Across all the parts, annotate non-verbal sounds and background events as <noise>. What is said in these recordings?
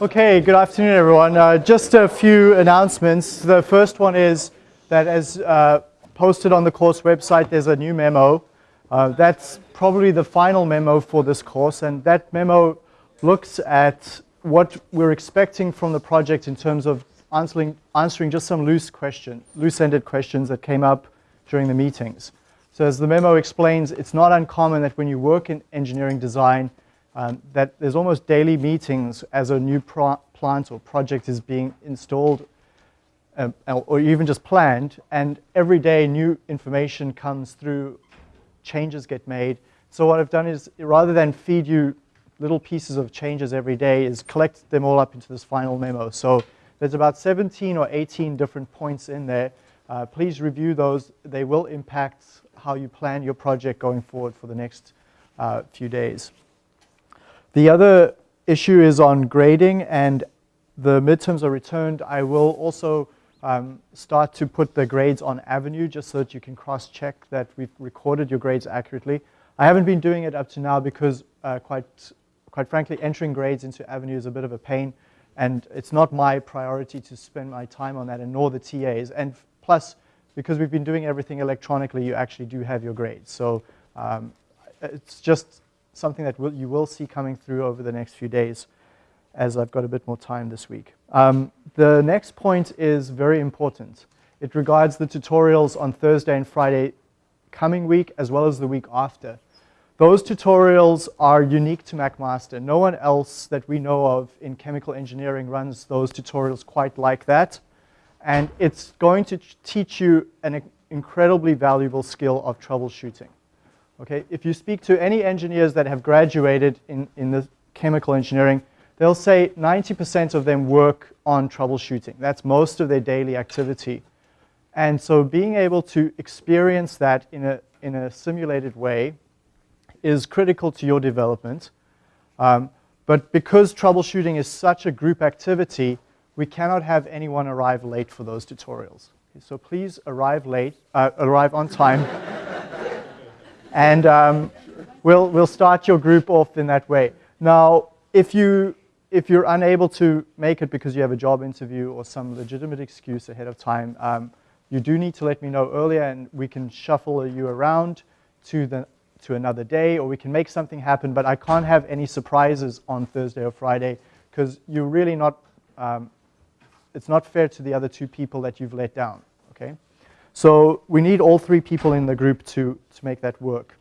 Okay, good afternoon, everyone. Uh, just a few announcements. The first one is that as uh, posted on the course website, there's a new memo. Uh, that's probably the final memo for this course, and that memo looks at what we're expecting from the project in terms of answering, answering just some loose question, loose-ended questions that came up during the meetings. So as the memo explains, it's not uncommon that when you work in engineering design, um, that there's almost daily meetings as a new plant or project is being installed uh, or even just planned, and every day new information comes through, changes get made. So what I've done is, rather than feed you little pieces of changes every day, is collect them all up into this final memo. So there's about 17 or 18 different points in there. Uh, please review those. They will impact how you plan your project going forward for the next uh, few days. The other issue is on grading and the midterms are returned. I will also um, start to put the grades on Avenue just so that you can cross-check that we've recorded your grades accurately. I haven't been doing it up to now because uh, quite, quite frankly, entering grades into Avenue is a bit of a pain and it's not my priority to spend my time on that and nor the TAs. And plus, because we've been doing everything electronically, you actually do have your grades. So um, it's just something that will, you will see coming through over the next few days as I've got a bit more time this week. Um, the next point is very important. It regards the tutorials on Thursday and Friday coming week as well as the week after. Those tutorials are unique to McMaster. No one else that we know of in chemical engineering runs those tutorials quite like that. And it's going to teach you an incredibly valuable skill of troubleshooting. Okay, if you speak to any engineers that have graduated in, in the chemical engineering, they'll say 90% of them work on troubleshooting. That's most of their daily activity. And so being able to experience that in a, in a simulated way is critical to your development. Um, but because troubleshooting is such a group activity, we cannot have anyone arrive late for those tutorials. So please arrive late, uh, arrive on time. <laughs> And um, we'll, we'll start your group off in that way. Now, if, you, if you're unable to make it because you have a job interview or some legitimate excuse ahead of time, um, you do need to let me know earlier and we can shuffle you around to, the, to another day or we can make something happen, but I can't have any surprises on Thursday or Friday because you're really not, um, it's not fair to the other two people that you've let down, okay? So we need all three people in the group to, to make that work.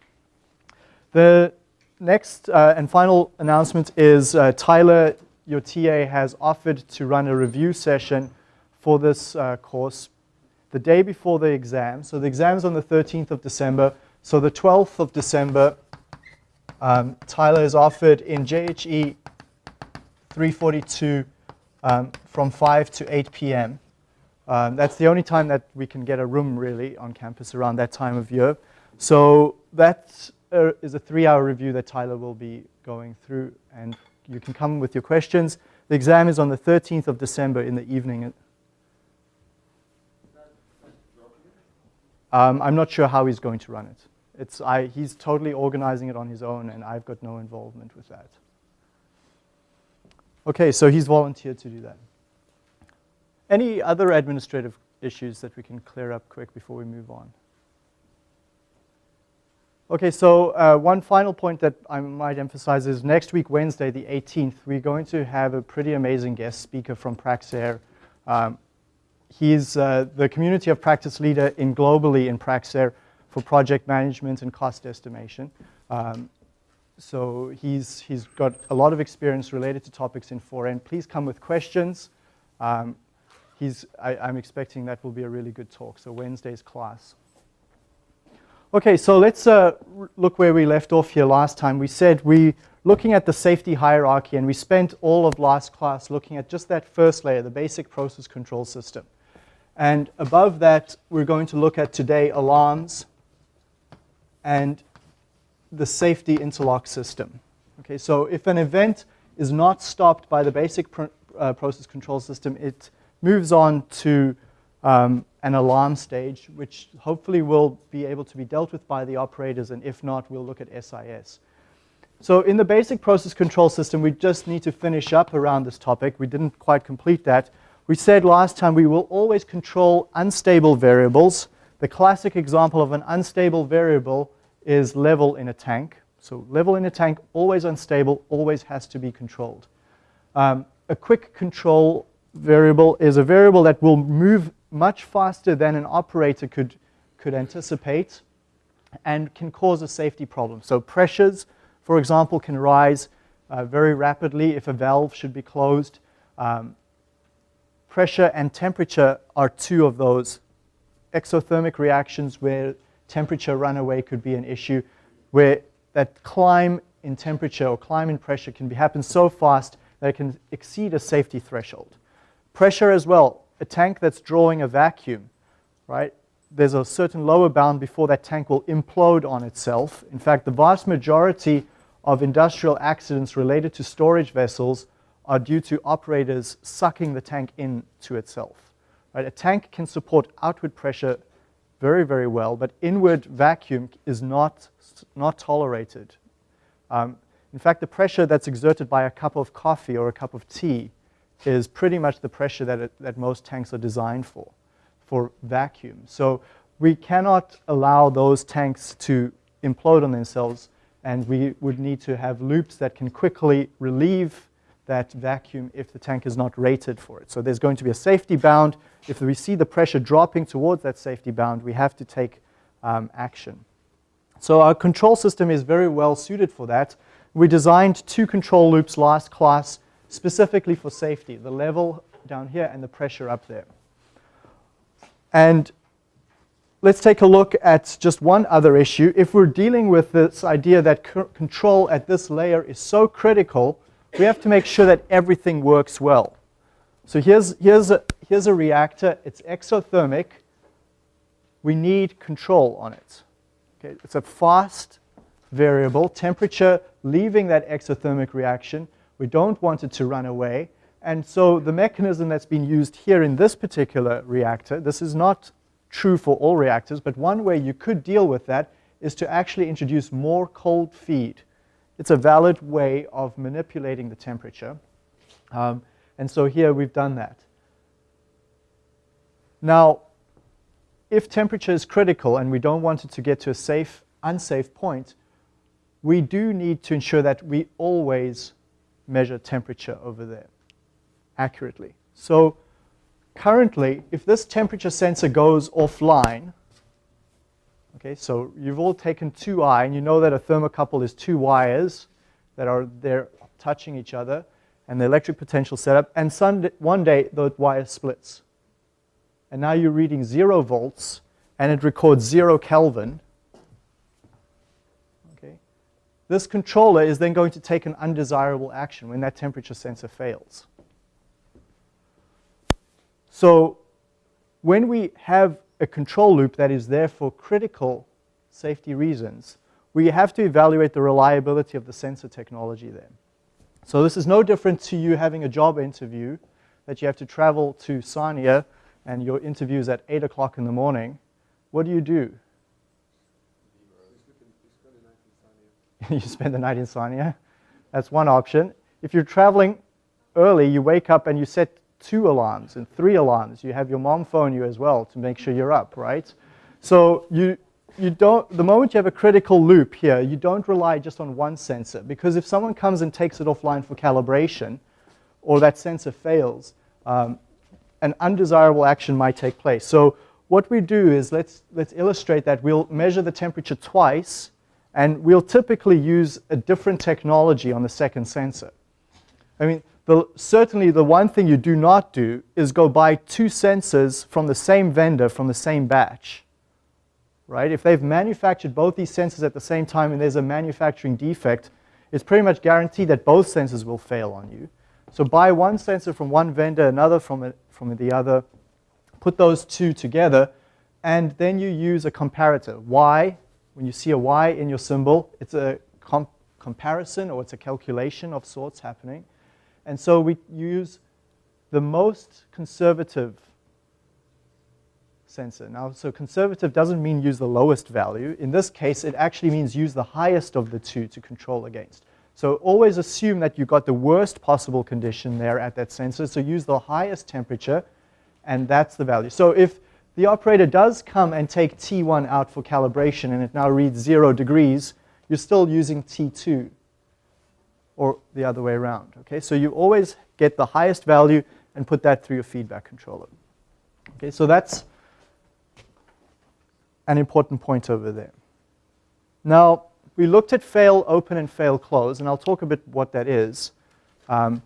The next uh, and final announcement is uh, Tyler, your TA, has offered to run a review session for this uh, course the day before the exam. So the exam is on the 13th of December. So the 12th of December, um, Tyler is offered in JHE 342 um, from 5 to 8 p.m. Um, that's the only time that we can get a room really on campus around that time of year. So that uh, is a three-hour review that Tyler will be going through, and you can come with your questions. The exam is on the 13th of December in the evening. Um, I'm not sure how he's going to run it. It's, I, he's totally organizing it on his own, and I've got no involvement with that. Okay, so he's volunteered to do that. Any other administrative issues that we can clear up quick before we move on? Okay, so uh, one final point that I might emphasize is next week, Wednesday, the 18th, we're going to have a pretty amazing guest speaker from Praxair. Um, he's uh, the community of practice leader in globally in Praxair for project management and cost estimation. Um, so he's, he's got a lot of experience related to topics in 4N. Please come with questions. Um, he's, I, am expecting that will be a really good talk. So Wednesday's class. Okay, so let's uh, look where we left off here last time. We said we looking at the safety hierarchy, and we spent all of last class looking at just that first layer, the basic process control system. And above that, we're going to look at today alarms and the safety interlock system. Okay, so if an event is not stopped by the basic pr uh, process control system, it moves on to um, an alarm stage, which hopefully will be able to be dealt with by the operators, and if not, we'll look at SIS. So in the basic process control system, we just need to finish up around this topic. We didn't quite complete that. We said last time we will always control unstable variables. The classic example of an unstable variable is level in a tank. So level in a tank, always unstable, always has to be controlled. Um, a quick control variable is a variable that will move much faster than an operator could, could anticipate and can cause a safety problem. So pressures, for example, can rise uh, very rapidly if a valve should be closed. Um, pressure and temperature are two of those exothermic reactions where temperature runaway could be an issue, where that climb in temperature or climb in pressure can be, happen so fast that it can exceed a safety threshold. Pressure as well, a tank that's drawing a vacuum, right? There's a certain lower bound before that tank will implode on itself. In fact, the vast majority of industrial accidents related to storage vessels are due to operators sucking the tank in to itself. Right? A tank can support outward pressure very, very well, but inward vacuum is not, not tolerated. Um, in fact, the pressure that's exerted by a cup of coffee or a cup of tea is pretty much the pressure that, it, that most tanks are designed for, for vacuum. So we cannot allow those tanks to implode on themselves, and we would need to have loops that can quickly relieve that vacuum if the tank is not rated for it. So there's going to be a safety bound. If we see the pressure dropping towards that safety bound, we have to take um, action. So our control system is very well suited for that. We designed two control loops last class specifically for safety, the level down here and the pressure up there. And let's take a look at just one other issue. If we're dealing with this idea that control at this layer is so critical, we have to make sure that everything works well. So here's, here's, a, here's a reactor. It's exothermic. We need control on it. Okay, it's a fast variable, temperature leaving that exothermic reaction we don't want it to run away. And so the mechanism that's been used here in this particular reactor, this is not true for all reactors, but one way you could deal with that is to actually introduce more cold feed. It's a valid way of manipulating the temperature. Um, and so here we've done that. Now, if temperature is critical and we don't want it to get to a safe, unsafe point, we do need to ensure that we always measure temperature over there accurately. So currently, if this temperature sensor goes offline, okay, so you've all taken 2i, and you know that a thermocouple is two wires that are there touching each other, and the electric potential setup, and some, one day the wire splits. And now you're reading zero volts, and it records zero Kelvin, Okay. this controller is then going to take an undesirable action when that temperature sensor fails. So when we have a control loop that is there for critical safety reasons, we have to evaluate the reliability of the sensor technology there. So this is no different to you having a job interview that you have to travel to Sarnia and your interview is at 8 o'clock in the morning. What do you do? <laughs> you spend the night in Sarnia. That's one option. If you're traveling early, you wake up and you set two alarms and three alarms. You have your mom phone you as well to make sure you're up, right? So you, you don't, the moment you have a critical loop here, you don't rely just on one sensor because if someone comes and takes it offline for calibration or that sensor fails, um, an undesirable action might take place. So what we do is let's, let's illustrate that. We'll measure the temperature twice and we'll typically use a different technology on the second sensor. I mean, the, certainly the one thing you do not do is go buy two sensors from the same vendor from the same batch. Right? If they've manufactured both these sensors at the same time and there's a manufacturing defect, it's pretty much guaranteed that both sensors will fail on you. So buy one sensor from one vendor, another from, a, from the other, put those two together, and then you use a comparator. Y, when you see a y in your symbol, it's a comp comparison or it's a calculation of sorts happening. And so we use the most conservative sensor. Now, so conservative doesn't mean use the lowest value. In this case, it actually means use the highest of the two to control against. So always assume that you got the worst possible condition there at that sensor. So use the highest temperature, and that's the value. So if the operator does come and take T1 out for calibration and it now reads zero degrees, you're still using T2 or the other way around. Okay, so you always get the highest value and put that through your feedback controller. Okay, so that's an important point over there. Now, we looked at fail open and fail close, and I'll talk a bit what that is. Um,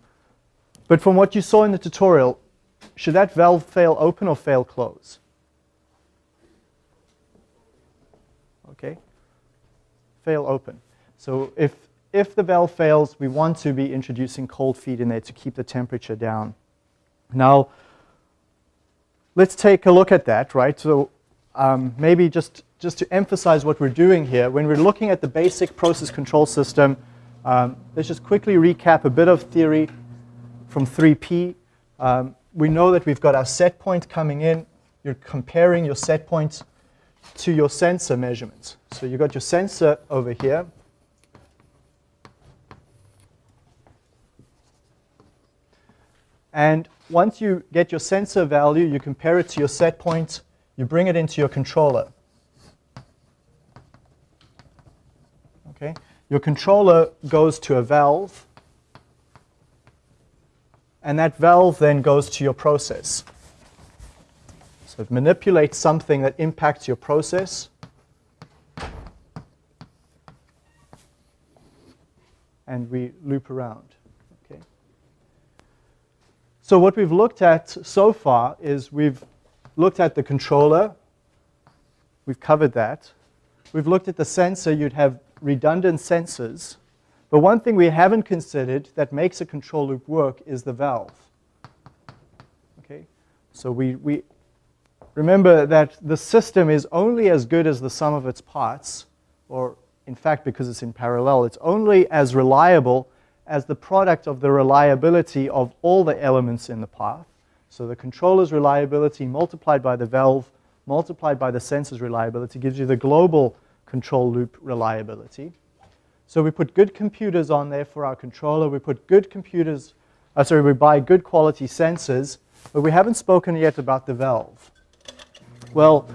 but from what you saw in the tutorial, should that valve fail open or fail close? Okay, fail open. So if, if the valve fails, we want to be introducing cold feed in there to keep the temperature down. Now, let's take a look at that, right? So um, maybe just, just to emphasize what we're doing here, when we're looking at the basic process control system, um, let's just quickly recap a bit of theory from 3P. Um, we know that we've got our set point coming in. You're comparing your set point to your sensor measurements. So you've got your sensor over here. And once you get your sensor value, you compare it to your set point, you bring it into your controller. Okay? Your controller goes to a valve, and that valve then goes to your process. So it manipulates something that impacts your process. And we loop around. Okay. So what we've looked at so far is we've looked at the controller. We've covered that. We've looked at the sensor. You'd have redundant sensors. But one thing we haven't considered that makes a control loop work is the valve. Okay, so we, we remember that the system is only as good as the sum of its parts, or in fact, because it's in parallel, it's only as reliable as the product of the reliability of all the elements in the path. So the controller's reliability multiplied by the valve multiplied by the sensor's reliability gives you the global control loop reliability. So we put good computers on there for our controller. We put good computers, uh, sorry, we buy good quality sensors, but we haven't spoken yet about the valve. Well,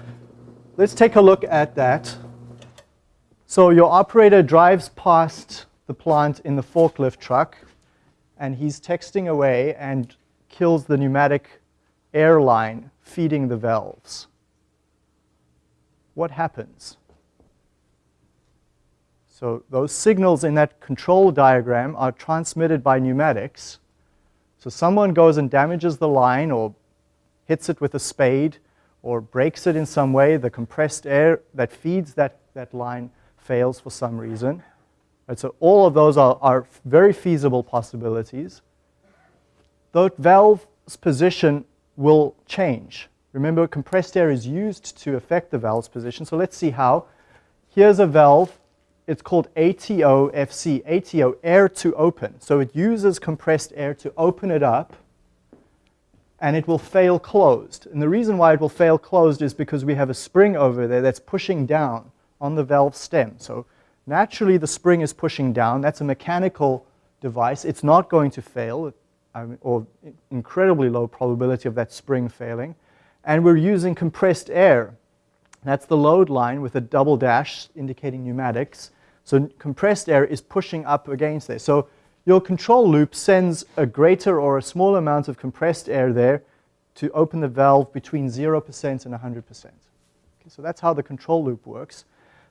let's take a look at that. So your operator drives past the plant in the forklift truck, and he's texting away and kills the pneumatic air line feeding the valves. What happens? So those signals in that control diagram are transmitted by pneumatics. So someone goes and damages the line or hits it with a spade or breaks it in some way, the compressed air that feeds that, that line fails for some reason. Right, so all of those are, are very feasible possibilities. The valve's position will change. Remember, compressed air is used to affect the valve's position. So let's see how. Here's a valve. It's called ATO FC, ATO, air to open. So it uses compressed air to open it up and it will fail closed. And the reason why it will fail closed is because we have a spring over there that's pushing down on the valve stem. So naturally the spring is pushing down. That's a mechanical device. It's not going to fail, or incredibly low probability of that spring failing. And we're using compressed air. That's the load line with a double dash indicating pneumatics. So compressed air is pushing up against there. So your control loop sends a greater or a small amount of compressed air there to open the valve between 0% and 100%. Okay, so that's how the control loop works.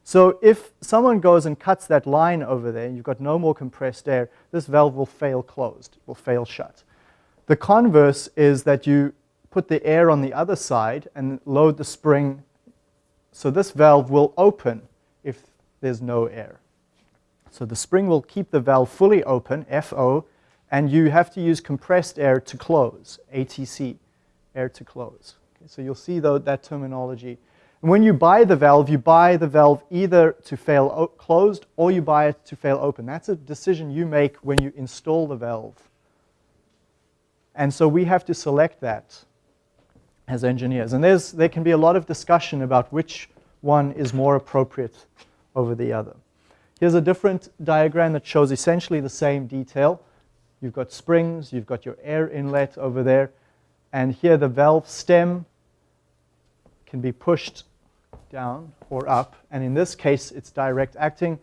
So if someone goes and cuts that line over there, and you've got no more compressed air, this valve will fail closed, will fail shut. The converse is that you put the air on the other side and load the spring. So this valve will open if there's no air. So the spring will keep the valve fully open, FO, and you have to use compressed air to close, ATC, air to close. Okay, so you'll see though, that terminology. And when you buy the valve, you buy the valve either to fail closed or you buy it to fail open. That's a decision you make when you install the valve. And so we have to select that. as engineers. And there's, there can be a lot of discussion about which one is more appropriate over the other. Here's a different diagram that shows essentially the same detail. You've got springs, you've got your air inlet over there, and here the valve stem can be pushed down or up, and in this case it's direct acting.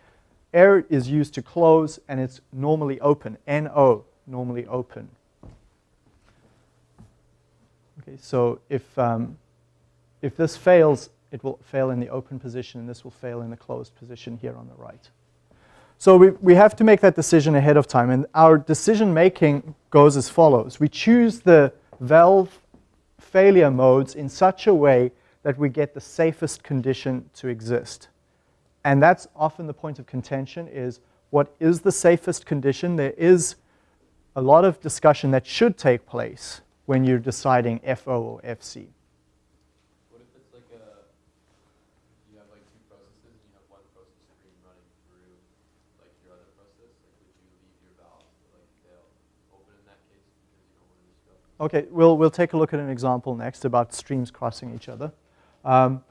Air is used to close and it's normally open, NO, normally open. Okay, so if, um, if this fails, it will fail in the open position and this will fail in the closed position here on the right. So we, we have to make that decision ahead of time and our decision making goes as follows. We choose the valve failure modes in such a way that we get the safest condition to exist. And that's often the point of contention is what is the safest condition? There is a lot of discussion that should take place when you're deciding FO or FC. What if it's like a, you have like two processes and you have one process stream running through like your other process? Like would you leave your valves like they'll open in that case because you don't want to disrupt? Okay, we'll, we'll take a look at an example next about streams crossing each other. Um,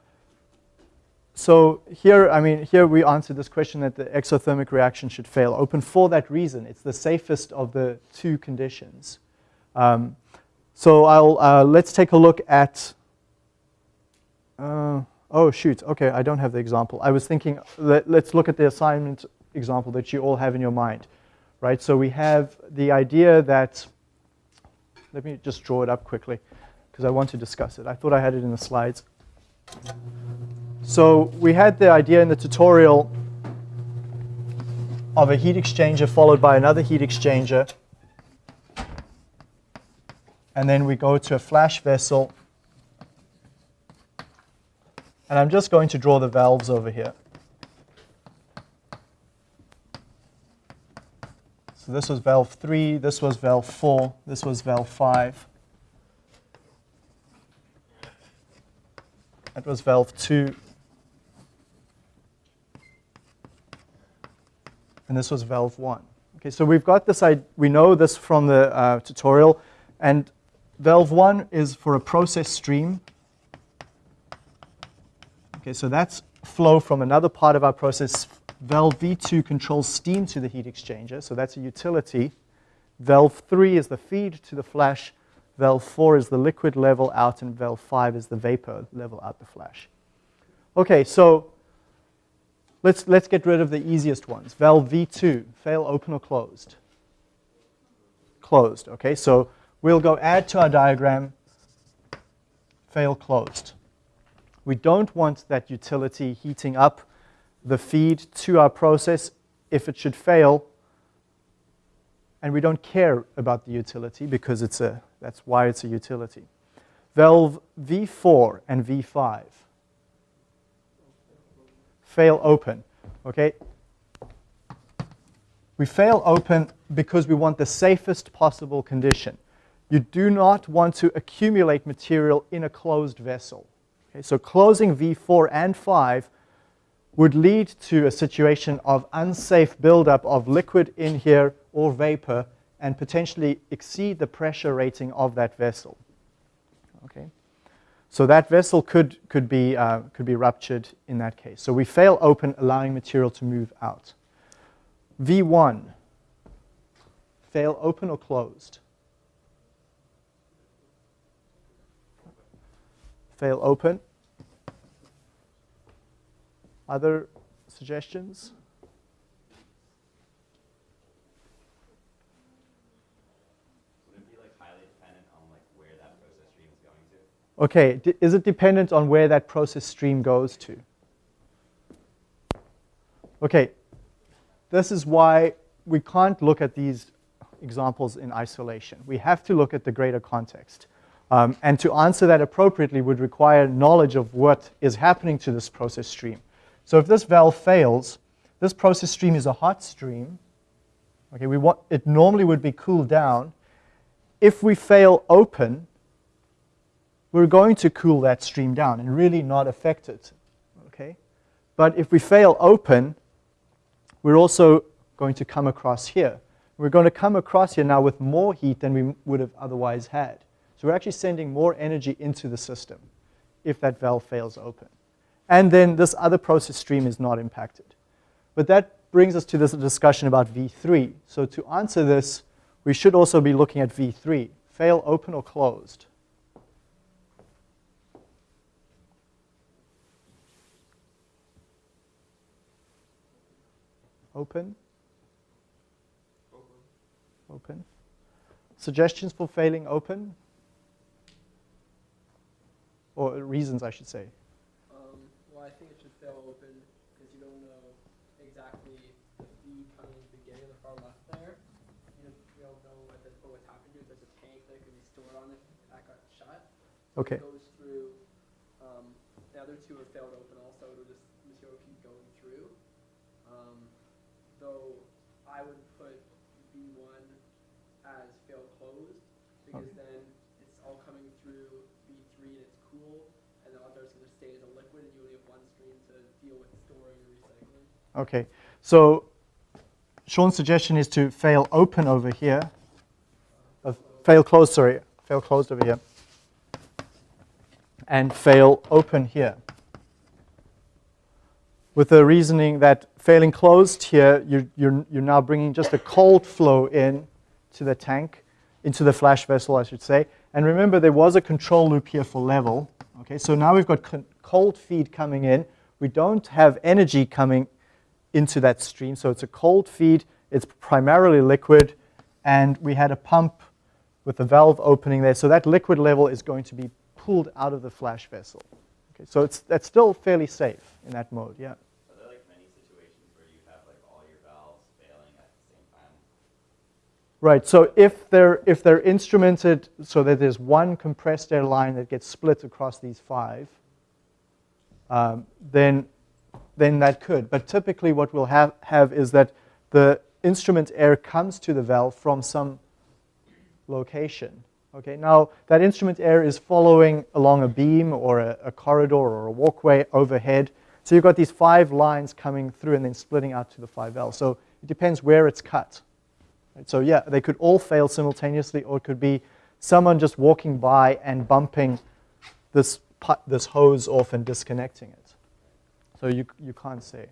so here, I mean, here we answered this question that the exothermic reaction should fail open for that reason. It's the safest of the two conditions. Um, so I'll, uh, let's take a look at, uh, oh shoot, okay, I don't have the example. I was thinking, let, let's look at the assignment example that you all have in your mind, right? So we have the idea that, let me just draw it up quickly because I want to discuss it. I thought I had it in the slides. So we had the idea in the tutorial of a heat exchanger followed by another heat exchanger. And then we go to a flash vessel. And I'm just going to draw the valves over here. So this was valve 3, this was valve 4, this was valve 5. That was valve 2. and this was valve 1. Okay, so we've got this, we know this from the uh, tutorial, and valve 1 is for a process stream. Okay, so that's flow from another part of our process. Valve V2 controls steam to the heat exchanger, so that's a utility. Valve 3 is the feed to the flash. Valve 4 is the liquid level out, and valve 5 is the vapor level out the flash. Okay, so Let's, let's get rid of the easiest ones. Valve V2, fail open or closed? Closed, okay? So we'll go add to our diagram, fail closed. We don't want that utility heating up the feed to our process if it should fail. And we don't care about the utility because it's a, that's why it's a utility. Valve V4 and V5 fail open, okay? We fail open because we want the safest possible condition. You do not want to accumulate material in a closed vessel. Okay, so closing V4 and 5 would lead to a situation of unsafe buildup of liquid in here or vapor and potentially exceed the pressure rating of that vessel. Okay. So that vessel could, could, be, uh, could be ruptured in that case. So we fail open, allowing material to move out. V1, fail open or closed? Fail open. Other suggestions? Okay, is it dependent on where that process stream goes to? Okay, this is why we can't look at these examples in isolation. We have to look at the greater context. Um, and to answer that appropriately would require knowledge of what is happening to this process stream. So if this valve fails, this process stream is a hot stream. Okay, we want, it normally would be cooled down. If we fail open, we're going to cool that stream down and really not affect it. Okay? But if we fail open, we're also going to come across here. We're going to come across here now with more heat than we would have otherwise had. So we're actually sending more energy into the system if that valve fails open. And then this other process stream is not impacted. But that brings us to this discussion about V3. So to answer this, we should also be looking at V3. Fail open or closed? Open? Open. Suggestions for failing open? Or reasons, I should say. Um, well, I think it should fail open because you don't know exactly the feed coming in the beginning of the far left there. You don't, you don't know what, the, what what's happened to it. There's a tank that could be stored on it that got shut. Okay. Goes through. Um, the other two are failed open also. It'll just material keep going through. Um, though I would put V1 as fail closed because then it's all coming through V3 and it's cool, and the other is going to stay as a liquid, and you only have one stream to deal with storing and recycling. Okay. So Sean's suggestion is to fail open over here. Uh, fail closed, sorry. Fail closed over here. And fail open here. With the reasoning that failing closed here, you're, you're, you're now bringing just a cold flow in to the tank, into the flash vessel, I should say. And remember, there was a control loop here for level. Okay, so now we've got cold feed coming in. We don't have energy coming into that stream, so it's a cold feed. It's primarily liquid, and we had a pump with the valve opening there. So that liquid level is going to be pulled out of the flash vessel. Okay, so it's, that's still fairly safe in that mode, yeah. Are there like many situations where you have like all your valves failing at the same time? Right, so if they're, if they're instrumented so that there's one compressed air line that gets split across these five, um, then, then that could. But typically what we'll have, have is that the instrument air comes to the valve from some location. Okay, now that instrument air is following along a beam or a, a corridor or a walkway overhead. So you've got these five lines coming through and then splitting out to the 5L. So it depends where it's cut. Right, So yeah, they could all fail simultaneously, or it could be someone just walking by and bumping this this hose off and disconnecting it. So you you can't say.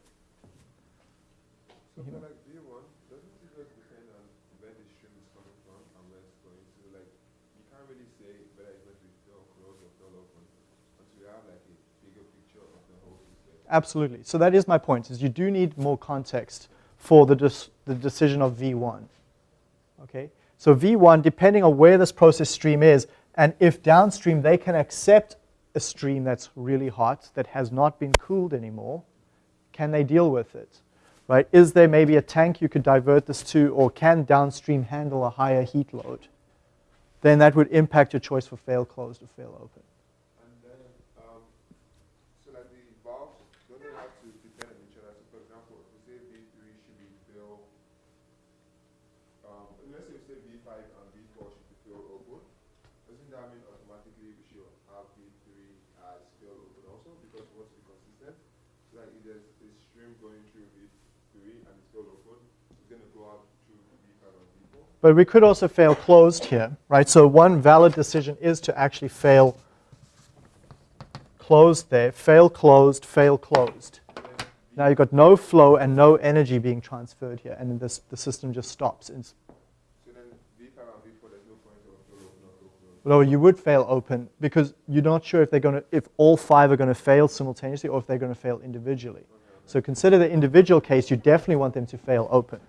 So for like V one, doesn't it just depend on where the stream is coming from and where it's going to? Like, you can't really say whether it's going to be fill closed or fill open until you have like a bigger picture of the whole system. Absolutely. So that is my point. Is you do need more context for the the decision of V1. Okay. So V1, depending on where this process stream is, and if downstream they can accept a stream that's really hot that has not been cooled anymore, can they deal with it? Right? Is there maybe a tank you could divert this to, or can downstream handle a higher heat load? Then that would impact your choice for fail closed or fail open. And then, um, so like the valves, don't they have to depend on each other? So for example, if we say V three should be fill, um, let's say we say V five and V four should be fill open, doesn't that mean automatically we should have V three as fill open also? Because we want to be consistent. So like if there's a stream going through V three and it's fill open, it's gonna go out through V five and V four. But we could also fail closed here, right? So one valid decision is to actually fail closed there, fail closed, fail closed. Now you've got no flow and no energy being transferred here, and this, the system just stops. It's, no you would fail open because you're not sure if they're going to, if all five are going to fail simultaneously or if they're going to fail individually. So consider the individual case. You definitely want them to fail open.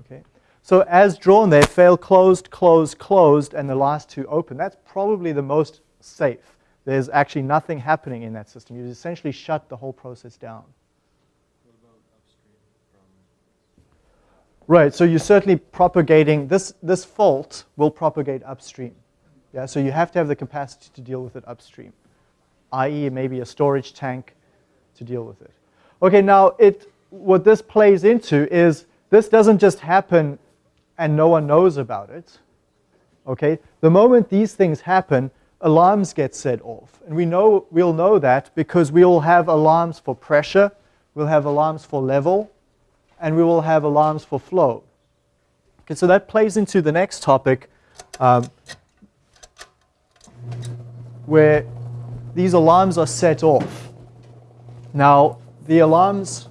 Okay. So as drawn there, fail closed, closed, closed, and the last two open. That's probably the most safe. There's actually nothing happening in that system. You essentially shut the whole process down. Right, so you're certainly propagating, this, this fault will propagate upstream. Yeah, so you have to have the capacity to deal with it upstream, i.e. maybe a storage tank to deal with it. Okay, now it, what this plays into is this doesn't just happen and no one knows about it. Okay, the moment these things happen, alarms get set off. And we know, we'll know that because we will have alarms for pressure, we'll have alarms for level, and we will have alarms for flow. Okay, so that plays into the next topic. Um, where these alarms are set off. Now, the alarms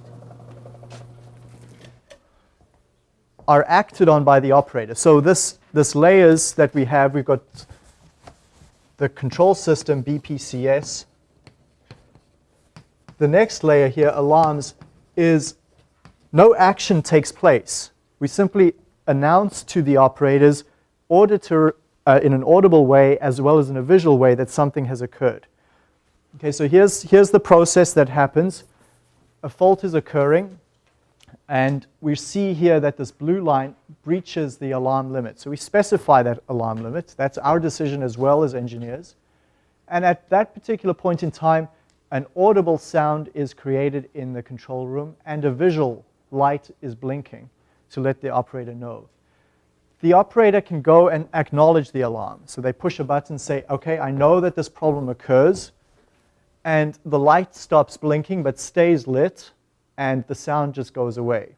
are acted on by the operator. So this, this layers that we have, we've got the control system, BPCS. The next layer here, alarms, is no action takes place. We simply announce to the operators, auditor, uh, in an audible way as well as in a visual way that something has occurred. Okay, so here's, here's the process that happens. A fault is occurring, and we see here that this blue line breaches the alarm limit. So we specify that alarm limit. That's our decision as well as engineers. And at that particular point in time, an audible sound is created in the control room and a visual light is blinking to let the operator know. The operator can go and acknowledge the alarm. So they push a button and say, okay, I know that this problem occurs and the light stops blinking but stays lit and the sound just goes away.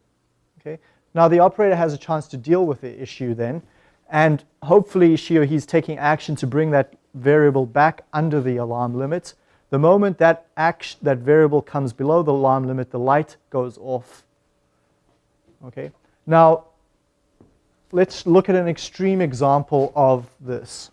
Okay? Now the operator has a chance to deal with the issue then and hopefully she or he's taking action to bring that variable back under the alarm limit. The moment that, action, that variable comes below the alarm limit, the light goes off. Okay? Now, let's look at an extreme example of this.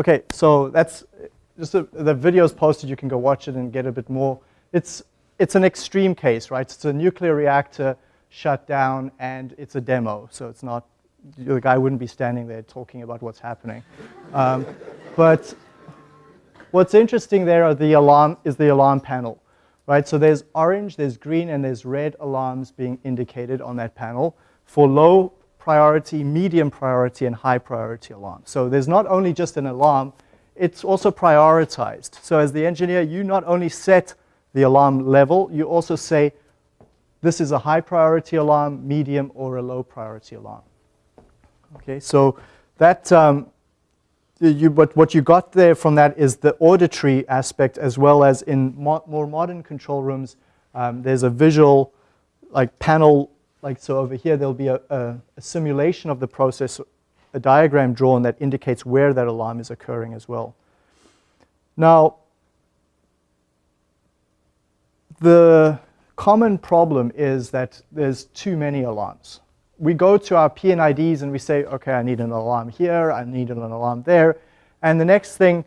Okay, so that's just a, the video is posted. You can go watch it and get a bit more. It's it's an extreme case, right? It's a nuclear reactor shut down, and it's a demo, so it's not the guy wouldn't be standing there talking about what's happening. Um, but what's interesting there are the alarm is the alarm panel, right? So there's orange, there's green, and there's red alarms being indicated on that panel for low priority, medium priority, and high priority alarm. So there's not only just an alarm, it's also prioritized. So as the engineer, you not only set the alarm level, you also say this is a high priority alarm, medium, or a low priority alarm. Okay, so that um, you, but what you got there from that is the auditory aspect as well as in mo more modern control rooms, um, there's a visual like panel, like so over here there'll be a, a, a simulation of the process, a diagram drawn that indicates where that alarm is occurring as well. Now, the common problem is that there's too many alarms. We go to our P&IDs and we say, okay, I need an alarm here, I need an alarm there. And the next thing,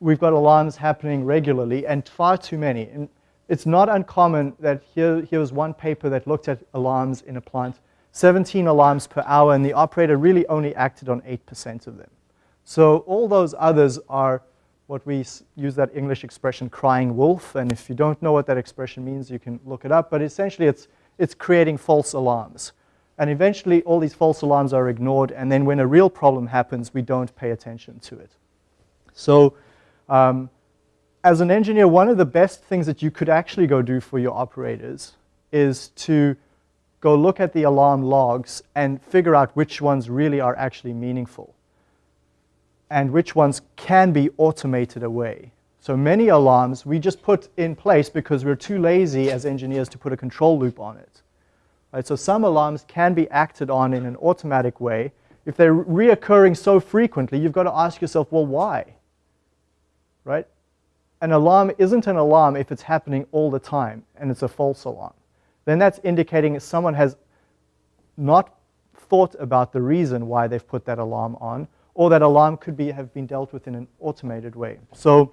we've got alarms happening regularly and far too many. It's not uncommon that here, here was one paper that looked at alarms in a plant, 17 alarms per hour, and the operator really only acted on 8% of them. So all those others are what we use that English expression, crying wolf. And if you don't know what that expression means, you can look it up. But essentially, it's, it's creating false alarms. And eventually, all these false alarms are ignored. And then when a real problem happens, we don't pay attention to it. So um, as an engineer, one of the best things that you could actually go do for your operators is to go look at the alarm logs and figure out which ones really are actually meaningful and which ones can be automated away. So many alarms we just put in place because we're too lazy as engineers to put a control loop on it. Right, so some alarms can be acted on in an automatic way. If they're reoccurring so frequently, you've got to ask yourself, well, why? Right? An alarm isn't an alarm if it's happening all the time and it's a false alarm. Then that's indicating someone has not thought about the reason why they've put that alarm on or that alarm could be, have been dealt with in an automated way. So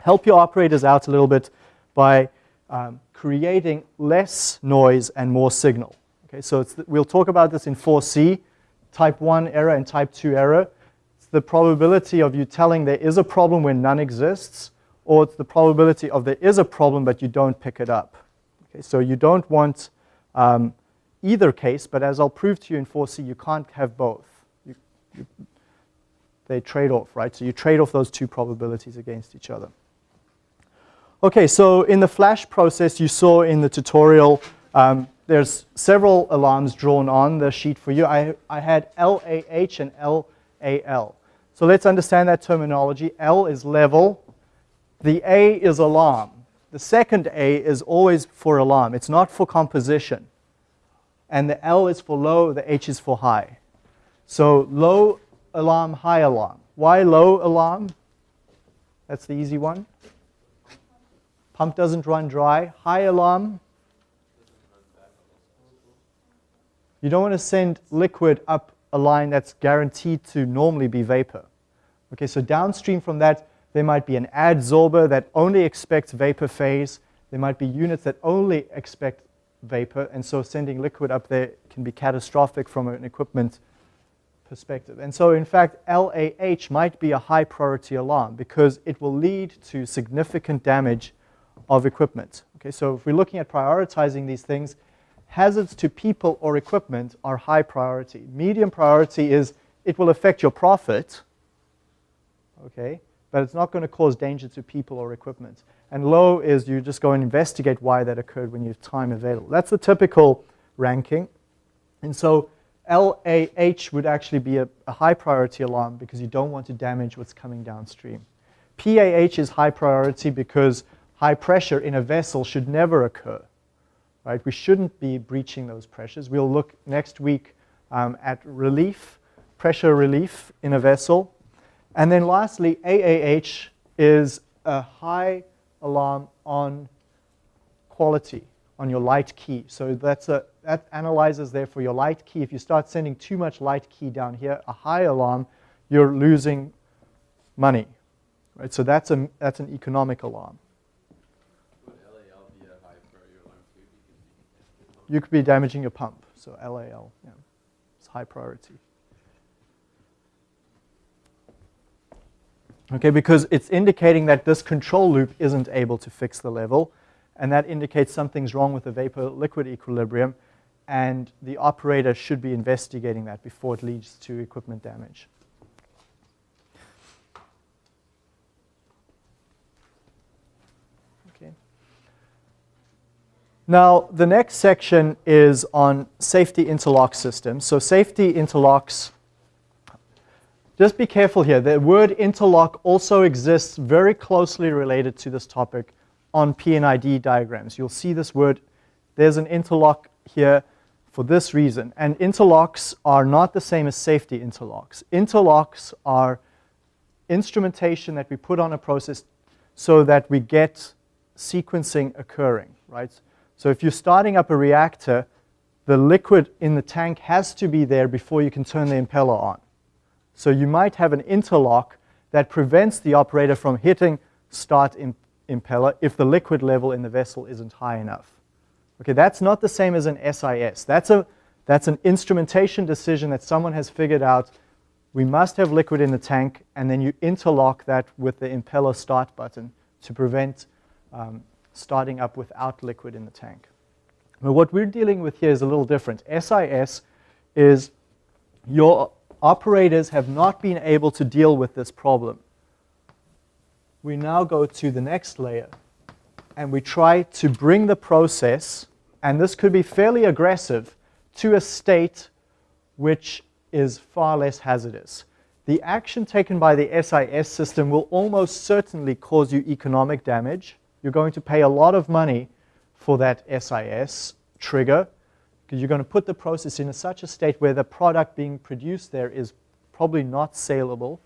help your operators out a little bit by um, creating less noise and more signal. Okay, so we'll talk about this in 4C, type 1 error and type 2 error. It's the probability of you telling there is a problem when none exists, or it's the probability of there is a problem but you don't pick it up. Okay, so you don't want um, either case, but as I'll prove to you in 4C, you can't have both. You, you, they trade off, right? So you trade off those two probabilities against each other. Okay, so in the flash process you saw in the tutorial, um, there's several alarms drawn on the sheet for you. I, I had LAH and LAL. So let's understand that terminology. L is level. The A is alarm. The second A is always for alarm. It's not for composition. And the L is for low, the H is for high. So low alarm, high alarm. Why low alarm? That's the easy one. Pump doesn't run dry. High alarm. You don't want to send liquid up a line that's guaranteed to normally be vapor. Okay, so downstream from that, there might be an adsorber that only expects vapor phase. There might be units that only expect vapor, and so sending liquid up there can be catastrophic from an equipment perspective. And so in fact, LAH might be a high priority alarm because it will lead to significant damage of equipment. Okay, so if we're looking at prioritizing these things, hazards to people or equipment are high priority. Medium priority is it will affect your profit, okay, but it's not going to cause danger to people or equipment. And low is you just go and investigate why that occurred when you have time available. That's the typical ranking. And so LAH would actually be a, a, high priority alarm because you don't want to damage what's coming downstream. PAH is high priority because high pressure in a vessel should never occur. Right? We shouldn't be breaching those pressures. We'll look next week um, at relief, pressure relief in a vessel. And then lastly, AAH is a high alarm on quality, on your light key. So that's a, that analyzes there for your light key. If you start sending too much light key down here, a high alarm, you're losing money. Right? So that's, a, that's an economic alarm. Would LAL be a high priority alarm too? You could be damaging your pump. So LAL, yeah, it's high priority. Okay, because it's indicating that this control loop isn't able to fix the level, and that indicates something's wrong with the vapor-liquid equilibrium, and the operator should be investigating that before it leads to equipment damage. Okay. Now, the next section is on safety interlock systems. So safety interlocks just be careful here. The word interlock also exists very closely related to this topic on P&ID diagrams. You'll see this word. There's an interlock here for this reason. And interlocks are not the same as safety interlocks. Interlocks are instrumentation that we put on a process so that we get sequencing occurring, right? So if you're starting up a reactor, the liquid in the tank has to be there before you can turn the impeller on. So you might have an interlock that prevents the operator from hitting start impeller if the liquid level in the vessel isn't high enough. Okay, that's not the same as an SIS. That's, a, that's an instrumentation decision that someone has figured out. We must have liquid in the tank, and then you interlock that with the impeller start button to prevent um, starting up without liquid in the tank. But what we're dealing with here is a little different. SIS is your operators have not been able to deal with this problem. We now go to the next layer and we try to bring the process, and this could be fairly aggressive, to a state which is far less hazardous. The action taken by the SIS system will almost certainly cause you economic damage. You're going to pay a lot of money for that SIS trigger because you're going to put the process in such a state where the product being produced there is probably not saleable,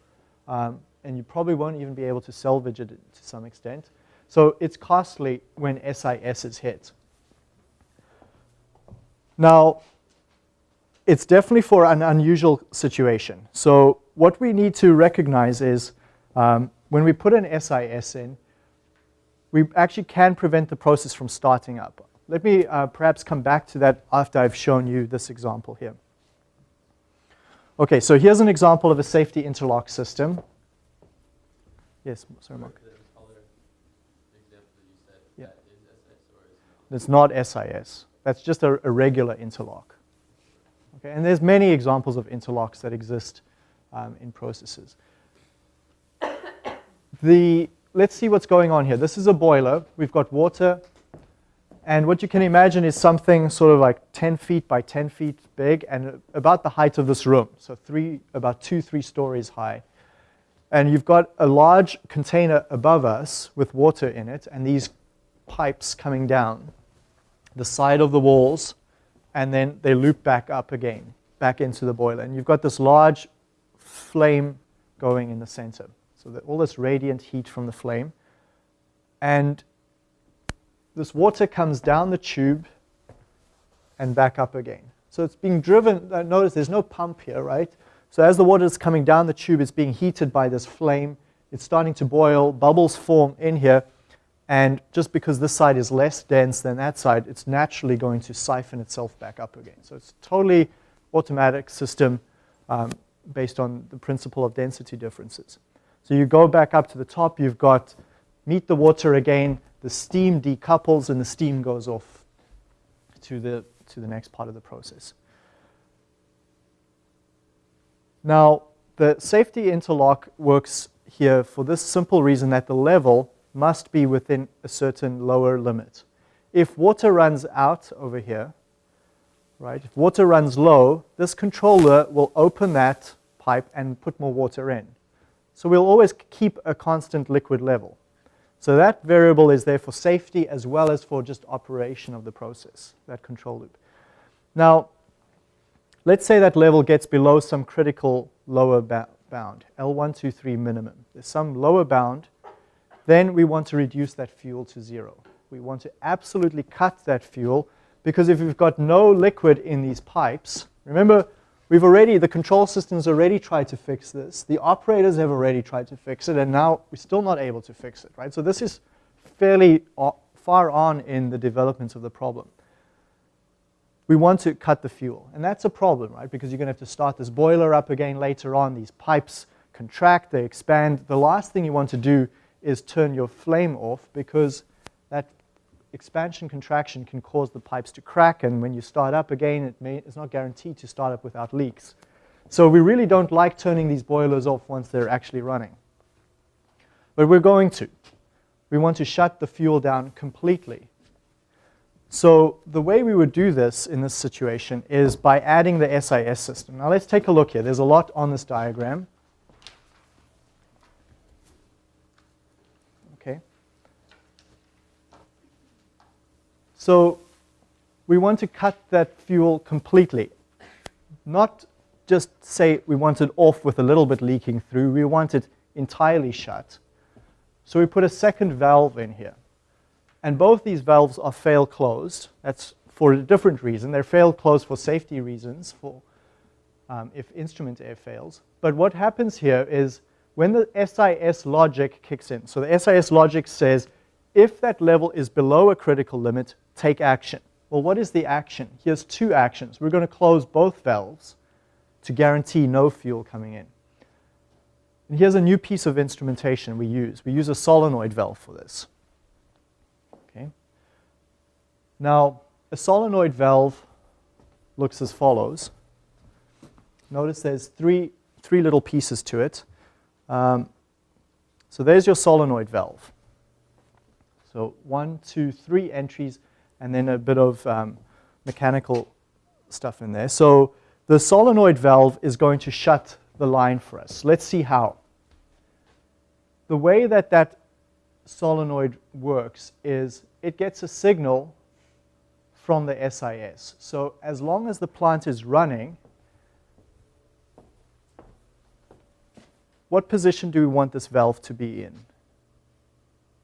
um, and you probably won't even be able to salvage it to some extent. So it's costly when SIS is hit. Now, it's definitely for an unusual situation. So what we need to recognize is um, when we put an SIS in, we actually can prevent the process from starting up. Let me uh, perhaps come back to that after I've shown you this example here. Okay, so here's an example of a safety interlock system. Yes, sorry, Mark. The other example that you said, Yeah. that is SS or is It's not SIS. That's just a, a regular interlock. Okay, and there's many examples of interlocks that exist um, in processes. <coughs> The, let's see what's going on here. This is a boiler. We've got water and what you can imagine is something sort of like 10 feet by 10 feet big and about the height of this room. So three, about two, three stories high. And you've got a large container above us with water in it, and these pipes coming down the side of the walls, and then they loop back up again, back into the boiler. And you've got this large flame going in the center. So that all this radiant heat from the flame. And this water comes down the tube and back up again. So it's being driven, uh, notice there's no pump here, right? So as the water is coming down the tube, it's being heated by this flame. It's starting to boil, bubbles form in here, and just because this side is less dense than that side, it's naturally going to siphon itself back up again. So it's totally automatic system um, based on the principle of density differences. So you go back up to the top, you've got meet the water again, the steam decouples and the steam goes off to the, to the next part of the process. Now, the safety interlock works here for this simple reason that the level must be within a certain lower limit. If water runs out over here, right, if water runs low, this controller will open that pipe and put more water in. So we'll always keep a constant liquid level. So that variable is there for safety as well as for just operation of the process, that control loop. Now, let's say that level gets below some critical lower bound, L123 minimum. There's some lower bound then we want to reduce that fuel to zero. We want to absolutely cut that fuel because if we've got no liquid in these pipes, remember we've already, the control systems already tried to fix this. The operators have already tried to fix it and now we're still not able to fix it, right? So this is fairly uh, far on in the development of the problem. We want to cut the fuel and that's a problem, right? Because you're going to have to start this boiler up again later on. These pipes contract, they expand. The last thing you want to do is turn your flame off because expansion contraction can cause the pipes to crack and when you start up again it may, it's not guaranteed to start up without leaks. So we really don't like turning these boilers off once they're actually running. But we're going to. We want to shut the fuel down completely. So the way we would do this in this situation is by adding the SIS system. Now let's take a look here. There's a lot on this diagram. So we want to cut that fuel completely. Not just say we want it off with a little bit leaking through, we want it entirely shut. So we put a second valve in here. And both these valves are fail closed. That's for a different reason. They're fail closed for safety reasons, for um, if instrument air fails. But what happens here is when the SIS logic kicks in, so the SIS logic says if that level is below a critical limit, take action. Well, what is the action? Here's two actions. We're going to close both valves to guarantee no fuel coming in. And here's a new piece of instrumentation we use. We use a solenoid valve for this. Okay. Now, a solenoid valve looks as follows. Notice there's three, three little pieces to it. Um, so there's your solenoid valve. So one, two, three entries and then a bit of um, mechanical stuff in there. So the solenoid valve is going to shut the line for us. Let's see how. The way that that solenoid works is it gets a signal from the SIS. So as long as the plant is running, what position do we want this valve to be in?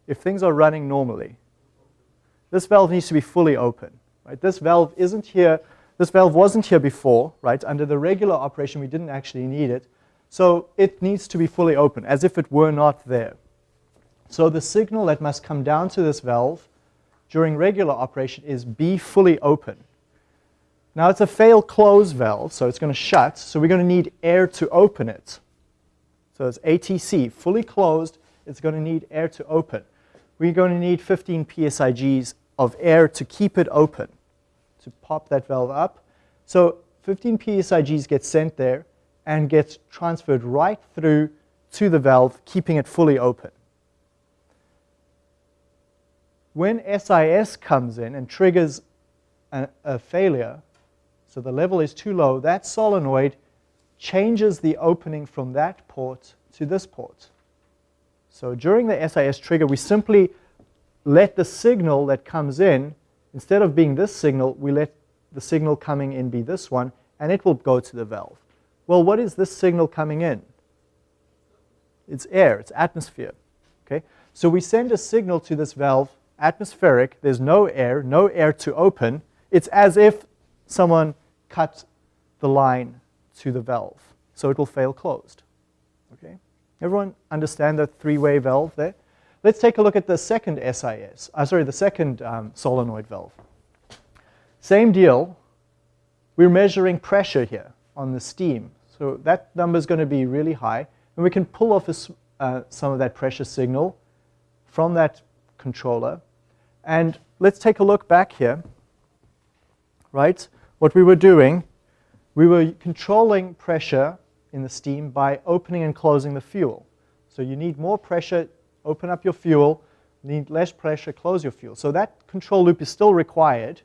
If things are running normally, this valve needs to be fully open. Right? This valve isn't here. This valve wasn't here before. Right? Under the regular operation, we didn't actually need it. So it needs to be fully open, as if it were not there. So the signal that must come down to this valve during regular operation is be fully open. Now it's a fail close valve, so it's going to shut. So we're going to need air to open it. So it's ATC, fully closed. It's going to need air to open. We're going to need 15 PSIGs of air to keep it open, to pop that valve up. So 15 PSIGs get sent there and gets transferred right through to the valve, keeping it fully open. When SIS comes in and triggers a, a failure, so the level is too low, that solenoid changes the opening from that port to this port. So during the SIS trigger, we simply let the signal that comes in, instead of being this signal, we let the signal coming in be this one, and it will go to the valve. Well, what is this signal coming in? It's air, it's atmosphere. Okay? So we send a signal to this valve, atmospheric, there's no air, no air to open. It's as if someone cut the line to the valve. So it will fail closed. Okay? Everyone understand the three-way valve there? Let's take a look at the second SIS, uh, sorry, the second um, solenoid valve. Same deal. We're measuring pressure here on the steam. So that number is going to be really high. And we can pull off a, uh, some of that pressure signal from that controller. And let's take a look back here. Right? What we were doing, we were controlling pressure in the steam by opening and closing the fuel. So you need more pressure, open up your fuel, need less pressure, close your fuel. So that control loop is still required.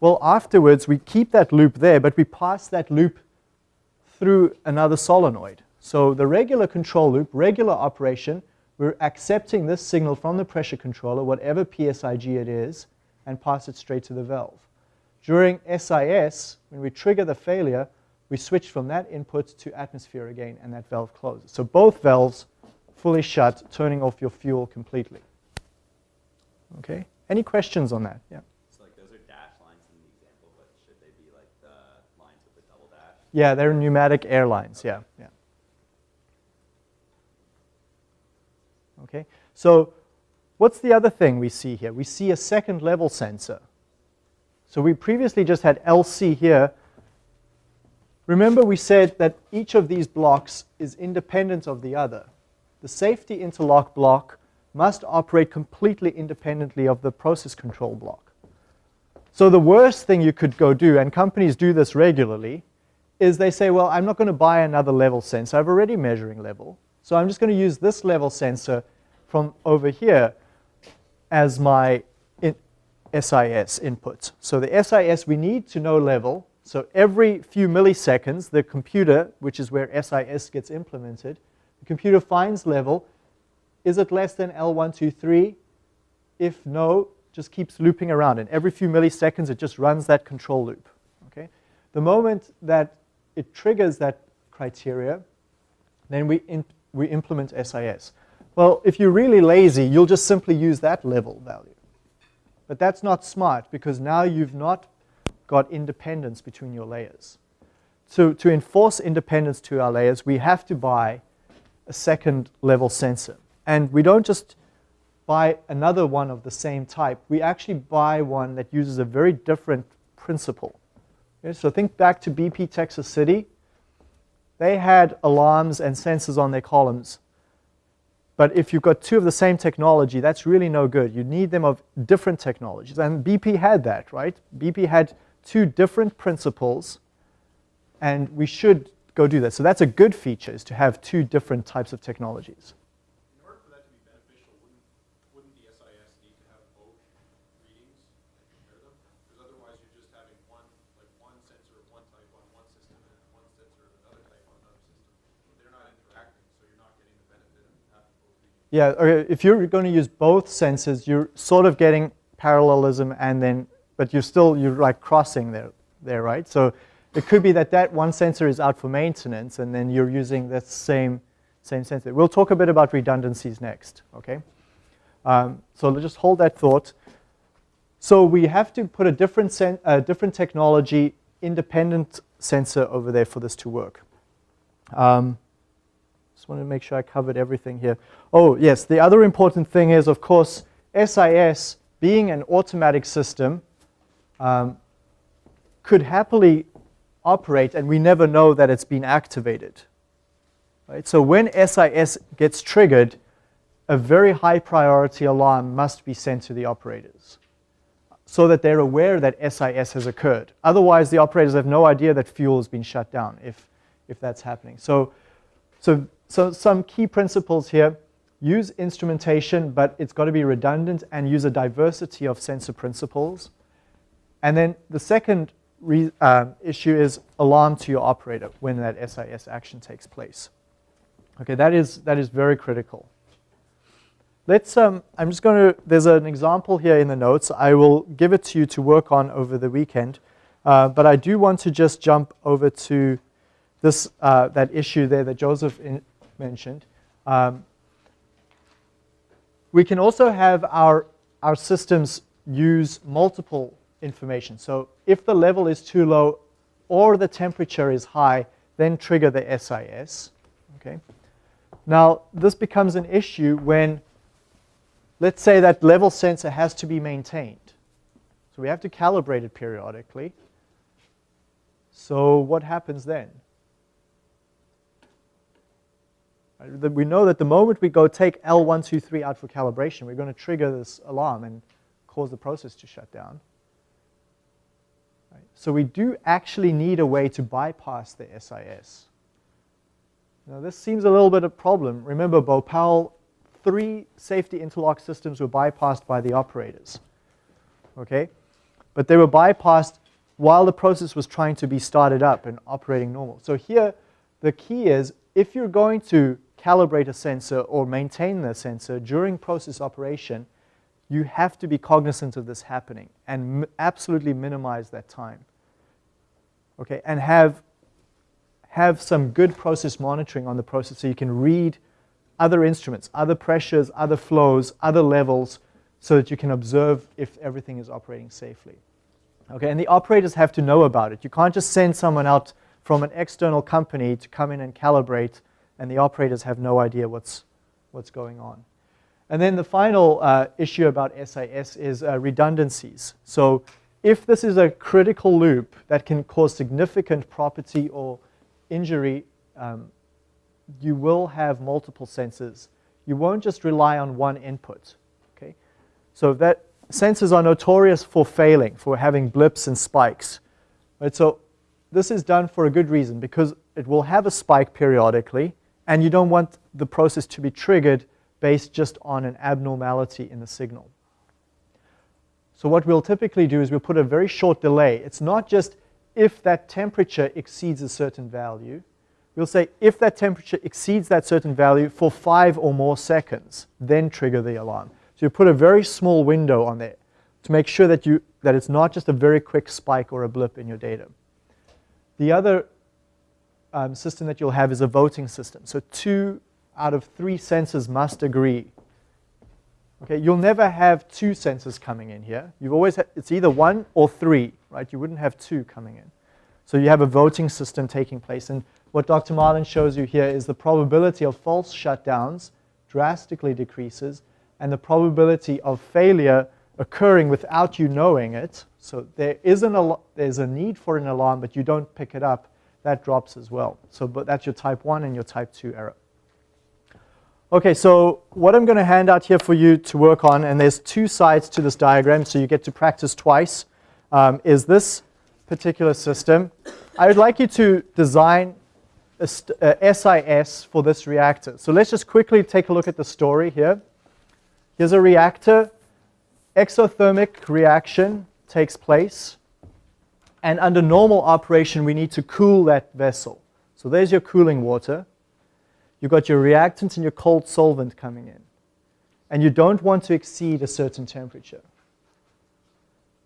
Well, afterwards, we keep that loop there, but we pass that loop through another solenoid. So the regular control loop, regular operation, we're accepting this signal from the pressure controller, whatever PSIG it is, and pass it straight to the valve. During SIS, when we trigger the failure, we switch from that input to atmosphere again, and that valve closes. So both valves fully shut, turning off your fuel completely. Okay? Any questions on that? Yeah. So like those are dash lines in the example, but should they be like the lines with the double dash? Yeah, they're pneumatic airlines. Yeah, yeah. Okay, so what's the other thing we see here? We see a second level sensor. So we previously just had LC here. Remember we said that each of these blocks is independent of the other. The safety interlock block must operate completely independently of the process control block. So the worst thing you could go do, and companies do this regularly, is they say, well, I'm not going to buy another level sensor. I've already measuring level. So I'm just going to use this level sensor from over here as my in SIS input. So the SIS, we need to know level. So every few milliseconds, the computer, which is where SIS gets implemented, the computer finds level. Is it less than L123? If no, just keeps looping around. And every few milliseconds, it just runs that control loop. Okay? The moment that it triggers that criteria, then we, we implement SIS. Well, if you're really lazy, you'll just simply use that level value. But that's not smart because now you've not got independence between your layers. So to enforce independence to our layers, we have to buy a second level sensor. And we don't just buy another one of the same type. We actually buy one that uses a very different principle. Okay, so think back to BP Texas City. They had alarms and sensors on their columns. But if you've got two of the same technology, that's really no good. You need them of different technologies. And BP had that, right? BP had two different principles, and we should go do that. So that's a good feature, is to have two different types of technologies. In order for that to be beneficial, wouldn't, wouldn't the SIS need to have both readings and compare them? Because otherwise you're just having one, like one sensor of one type on one system and one sensor of another type on another system. They're not interacting, so you're not getting the benefit of having both readings. Yeah, okay, if you're going to use both sensors, you're sort of getting parallelism and then, but you're still, you're like crossing there, there, right? So it could be that that one sensor is out for maintenance and then you're using that same, same sensor. We'll talk a bit about redundancies next, okay? Um, so just hold that thought. So we have to put a different, uh, different technology, independent sensor over there for this to work. Um, just wanted to make sure I covered everything here. Oh, yes, the other important thing is, of course, SIS, being an automatic system, um, could happily operate and we never know that it's been activated. Right? So when SIS gets triggered, a very high priority alarm must be sent to the operators so that they're aware that SIS has occurred. Otherwise, the operators have no idea that fuel has been shut down if, if that's happening. So, so, so some key principles here. Use instrumentation, but it's got to be redundant and use a diversity of sensor principles. And then the second uh, issue is alarm to your operator when that SIS action takes place. Okay, that is, that is very critical. Let's, um, I'm just going to, there's an example here in the notes. I will give it to you to work on over the weekend. Uh, but I do want to just jump over to this, uh, that issue there that Joseph in, mentioned. Um, we can also have our, our systems use multiple information. So if the level is too low or the temperature is high, then trigger the SIS. Okay. Now, this becomes an issue when, let's say that level sensor has to be maintained. So we have to calibrate it periodically. So what happens then? We know that the moment we go take L123 out for calibration, we're going to trigger this alarm and cause the process to shut down. So we do actually need a way to bypass the SIS. Now this seems a little bit of a problem. Remember, Bhopal, three safety interlock systems were bypassed by the operators. Okay? But they were bypassed while the process was trying to be started up and operating normal. So here, the key is if you're going to calibrate a sensor or maintain the sensor during process operation, you have to be cognizant of this happening and absolutely minimize that time. Okay, and have, have some good process monitoring on the process so you can read other instruments, other pressures, other flows, other levels, so that you can observe if everything is operating safely. Okay, and the operators have to know about it. You can't just send someone out from an external company to come in and calibrate, and the operators have no idea what's, what's going on. And then the final uh, issue about SIS is uh, redundancies. So if this is a critical loop that can cause significant property or injury, um, you will have multiple sensors. You won't just rely on one input. Okay, So that sensors are notorious for failing, for having blips and spikes. Right? So this is done for a good reason because it will have a spike periodically and you don't want the process to be triggered based just on an abnormality in the signal. So what we'll typically do is we'll put a very short delay. It's not just if that temperature exceeds a certain value. We'll say if that temperature exceeds that certain value for five or more seconds, then trigger the alarm. So you put a very small window on there to make sure that, you, that it's not just a very quick spike or a blip in your data. The other um, system that you'll have is a voting system. So two out of three sensors must agree. Okay, you'll never have two sensors coming in here. You've always it's either one or three, right? You wouldn't have two coming in. So you have a voting system taking place. And what Dr. Marlin shows you here is the probability of false shutdowns drastically decreases and the probability of failure occurring without you knowing it. So there is an there's a need for an alarm, but you don't pick it up. That drops as well. So but that's your type 1 and your type 2 error. Okay, so what I'm going to hand out here for you to work on, and there's two sides to this diagram, so you get to practice twice, um, is this particular system. I would like you to design a, a SIS for this reactor. So let's just quickly take a look at the story here. Here's a reactor. Exothermic reaction takes place. And under normal operation, we need to cool that vessel. So there's your cooling water. You've got your reactant and your cold solvent coming in. And you don't want to exceed a certain temperature.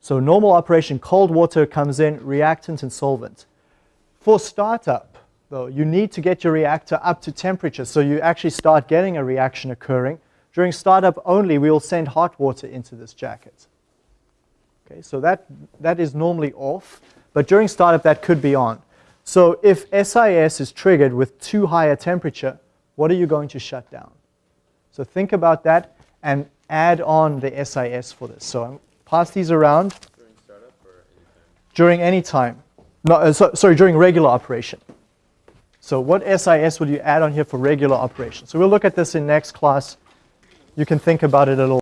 So normal operation, cold water comes in, reactant and solvent. For startup, though, you need to get your reactor up to temperature so you actually start getting a reaction occurring. During startup only, we will send hot water into this jacket. Okay, so that, that is normally off, but during startup that could be on. So if SIS is triggered with too high a temperature, what are you going to shut down? So think about that and add on the SIS for this. So I'll pass these around. During startup or? During any time. No, uh, so, sorry, during regular operation. So what SIS would you add on here for regular operation? So we'll look at this in next class. You can think about it a little